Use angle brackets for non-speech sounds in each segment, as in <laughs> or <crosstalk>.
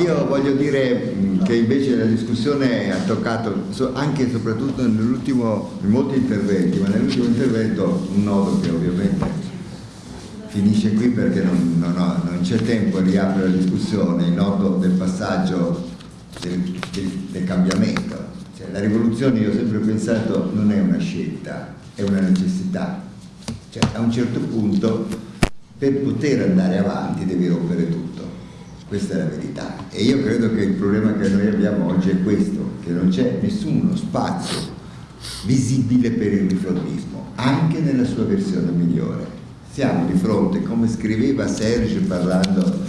Io voglio dire che invece la discussione ha toccato anche e soprattutto nell'ultimo, in molti interventi, ma nell'ultimo intervento un nodo che ovviamente finisce qui perché non, non, non c'è tempo a riaprire la discussione, il nodo del passaggio del, del, del cambiamento. Cioè, la rivoluzione io ho sempre pensato non è una scelta, è una necessità. Cioè, a un certo punto per poter andare avanti devi rompere tutto questa è la verità. E io credo che il problema che noi abbiamo oggi è questo, che non c'è nessuno spazio visibile per il riformismo, anche nella sua versione migliore. Siamo di fronte, come scriveva Serge parlando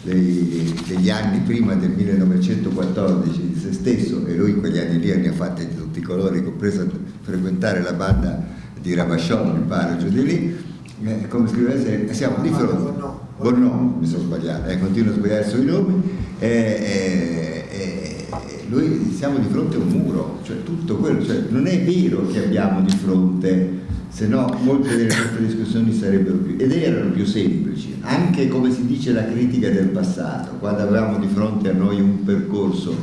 dei, degli anni prima del 1914 di se stesso, e lui in quegli anni lì ne ha fatti di tutti i colori, compreso frequentare la banda di Rabachon, mi pare, giù di lì, eh, come scriveva Serge, siamo di fronte Bornò, mi sono sbagliato, eh, continuo a sbagliare sui nomi, eh, eh, eh, lui siamo di fronte a un muro, cioè tutto quello, cioè, non è vero che abbiamo di fronte, se no molte delle nostre discussioni sarebbero più, ed erano più semplici, anche come si dice la critica del passato, quando avevamo di fronte a noi un percorso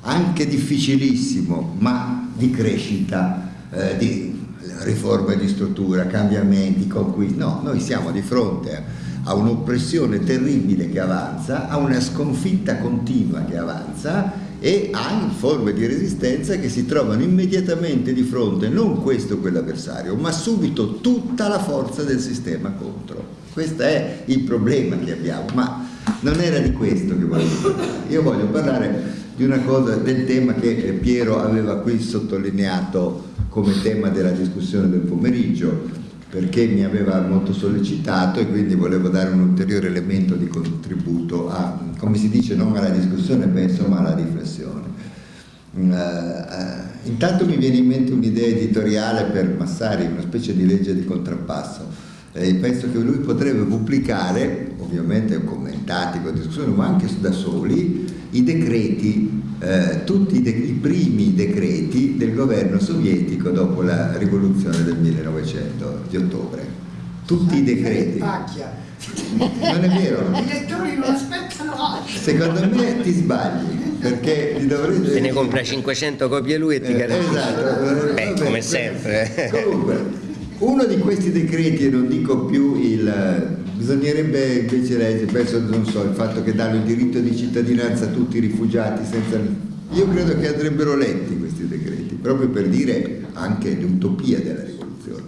anche difficilissimo, ma di crescita, eh, di riforme di struttura, cambiamenti, conquisti, no, noi siamo di fronte a a un'oppressione terribile che avanza, a una sconfitta continua che avanza e a forme di resistenza che si trovano immediatamente di fronte non questo o quell'avversario, ma subito tutta la forza del sistema contro. Questo è il problema che abbiamo, ma non era di questo che voglio parlare. Io voglio parlare di una cosa, del tema che Piero aveva qui sottolineato come tema della discussione del pomeriggio, perché mi aveva molto sollecitato e quindi volevo dare un ulteriore elemento di contributo a, come si dice, non alla discussione, ma insomma alla riflessione. Uh, uh, intanto mi viene in mente un'idea editoriale per Massari, una specie di legge di contrappasso. Eh, penso che lui potrebbe pubblicare, ovviamente commentati con discussione, ma anche da soli, i decreti eh, tutti i, de i, primi decreti del governo sovietico dopo la rivoluzione del 1900 di ottobre. Tutti i decreti. Non è vero. I lettori non aspettano oggi. Secondo me ti sbagli, perché ti dovrete... Se ne compra 500 copie lui e ti eh, Esatto. Beh, come sempre. Comunque, uno di questi decreti, e non dico più il Bisognerebbe invece leggere, penso, non so, il fatto che danno il diritto di cittadinanza a tutti i rifugiati senza... Io credo che andrebbero letti questi decreti, proprio per dire anche l'utopia della rivoluzione.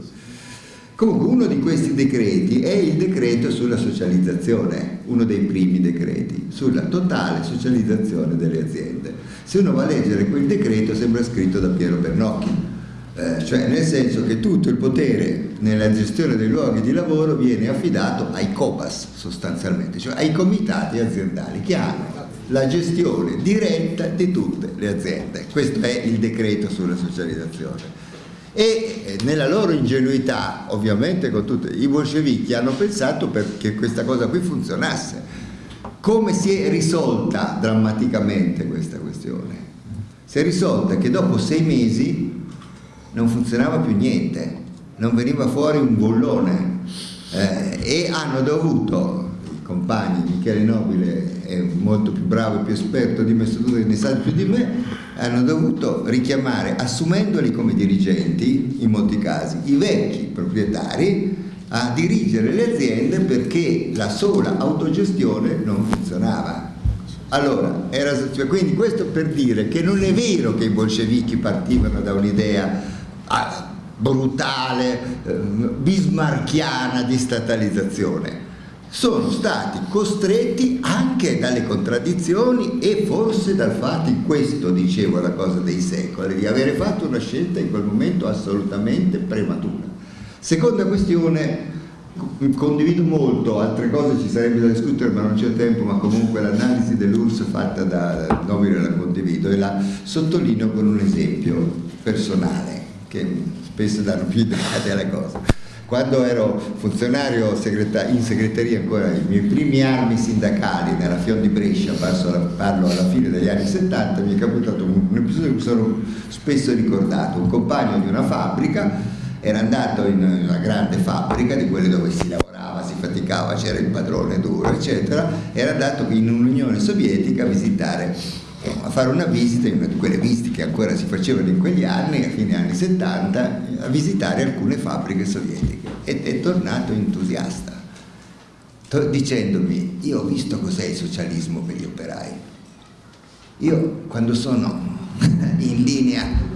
Comunque uno di questi decreti è il decreto sulla socializzazione, uno dei primi decreti, sulla totale socializzazione delle aziende. Se uno va a leggere quel decreto sembra scritto da Piero Bernocchi, eh, cioè nel senso che tutto il potere nella gestione dei luoghi di lavoro viene affidato ai COPAS sostanzialmente, cioè ai comitati aziendali che hanno la gestione diretta di tutte le aziende. Questo è il decreto sulla socializzazione. E eh, nella loro ingenuità, ovviamente con tutti i bolscevichi hanno pensato che questa cosa qui funzionasse. Come si è risolta drammaticamente questa questione? Si è risolta che dopo sei mesi non funzionava più niente, non veniva fuori un bollone eh, e hanno dovuto, i compagni, Michele Nobile è molto più bravo e più esperto di me, ne sa più di me, hanno dovuto richiamare, assumendoli come dirigenti, in molti casi, i vecchi proprietari a dirigere le aziende perché la sola autogestione non funzionava. Allora, era, cioè, quindi questo per dire che non è vero che i bolscevichi partivano da un'idea brutale, eh, bismarchiana di statalizzazione. Sono stati costretti anche dalle contraddizioni e forse dal fatto, in questo dicevo la cosa dei secoli, di avere fatto una scelta in quel momento assolutamente prematura. Seconda questione, condivido molto, altre cose ci sarebbe da discutere ma non c'è tempo, ma comunque l'analisi dell'URSS fatta da Nobile la condivido e la sottolineo con un esempio personale che spesso danno più idea alle cose. Quando ero funzionario in segreteria ancora, i miei primi anni sindacali nella Fion di Brescia, parlo alla fine degli anni 70, mi è capitato un episodio che mi sono spesso ricordato, un compagno di una fabbrica era andato in una grande fabbrica di quelle dove si lavorava, si faticava, c'era il padrone duro, eccetera, era andato in un'Unione Sovietica a visitare, a fare una visita, una di quelle visite che ancora si facevano in quegli anni, a fine anni 70, a visitare alcune fabbriche sovietiche. Ed è tornato entusiasta, dicendomi, io ho visto cos'è il socialismo per gli operai, io quando sono <laughs> in linea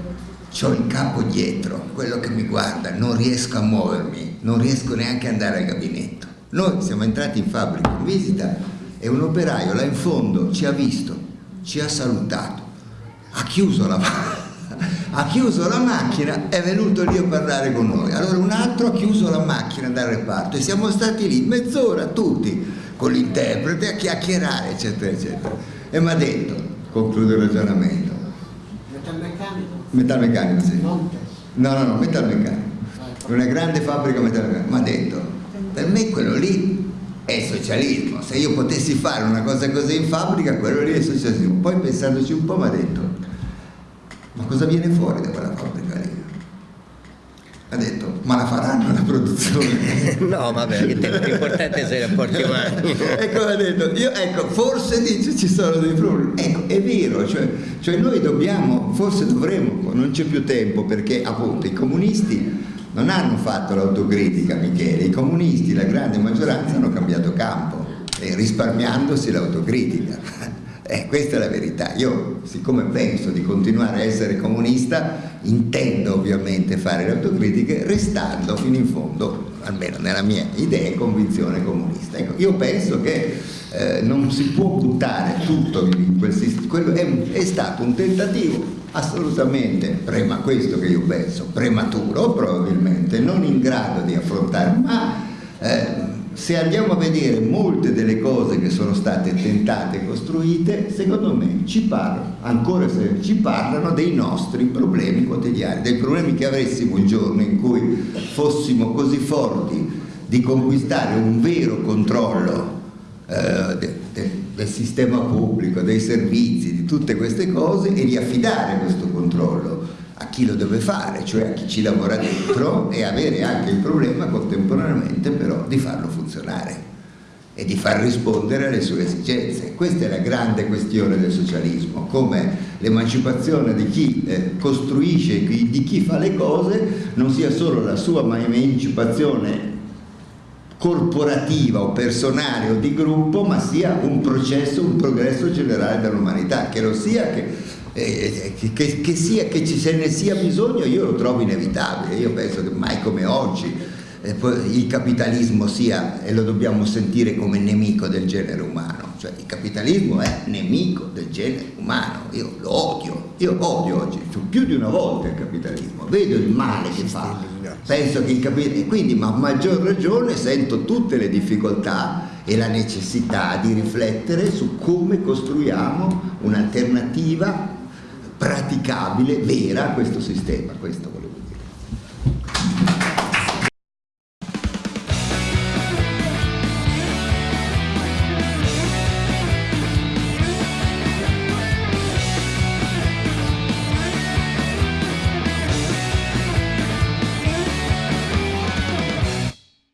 ho il capo dietro, quello che mi guarda, non riesco a muovermi, non riesco neanche ad andare al gabinetto. Noi siamo entrati in fabbrica in visita e un operaio là in fondo ci ha visto, ci ha salutato, ha chiuso la, <laughs> ha chiuso la macchina è venuto lì a parlare con noi. Allora un altro ha chiuso la macchina dal reparto e siamo stati lì mezz'ora tutti con l'interprete a chiacchierare, eccetera, eccetera. E mi ha detto, concludo il ragionamento, Metalmeccanico? Metalmeccanico, sì. No, no, no, metalmeccanico. Una grande fabbrica metalmeccanica. Mi ha detto, per me quello lì è socialismo. Se io potessi fare una cosa così in fabbrica, quello lì è socialismo. Poi pensandoci un po' mi ha detto, ma cosa viene fuori da quella fabbrica lì? Ha detto, ma la faranno la produzione? <laughs> no, vabbè, l'importante è i rapporti umani. <laughs> ecco, ha detto, io, ecco, forse dice ci sono dei problemi. Ecco, è vero, cioè, cioè noi dobbiamo, forse dovremmo, non c'è più tempo perché appunto i comunisti non hanno fatto l'autocritica, Michele, i comunisti, la grande maggioranza, hanno cambiato campo, eh, risparmiandosi l'autocritica. <laughs> Eh, questa è la verità. Io, siccome penso di continuare a essere comunista, intendo ovviamente fare le autocritiche restando fino in fondo, almeno nella mia idea e convinzione comunista. Ecco, io penso che eh, non si può buttare tutto in quel sistema, è, è stato un tentativo assolutamente, prima questo che io penso, prematuro probabilmente, non in grado di affrontare, ma eh, se andiamo a vedere molte delle cose che sono state tentate e costruite, secondo me ci parlano, ancora se ci parlano dei nostri problemi quotidiani, dei problemi che avessimo il giorno in cui fossimo così forti di conquistare un vero controllo eh, del sistema pubblico, dei servizi, di tutte queste cose e di affidare questo controllo a chi lo deve fare, cioè a chi ci lavora dentro e avere anche il problema contemporaneamente però di farlo funzionare e di far rispondere alle sue esigenze. Questa è la grande questione del socialismo, come l'emancipazione di chi eh, costruisce, di chi fa le cose, non sia solo la sua emancipazione corporativa o personale o di gruppo, ma sia un processo, un progresso generale dell'umanità, che lo sia che eh, che, che, sia, che ci, se ne sia bisogno io lo trovo inevitabile, io penso che mai come oggi eh, il capitalismo sia, e lo dobbiamo sentire come nemico del genere umano, cioè il capitalismo è nemico del genere umano, io lo odio, io odio oggi, più di una volta il capitalismo, vedo il male che fa, penso che il capitalismo, e quindi ma a maggior ragione sento tutte le difficoltà e la necessità di riflettere su come costruiamo un'alternativa praticabile, vera a questo sistema. Questo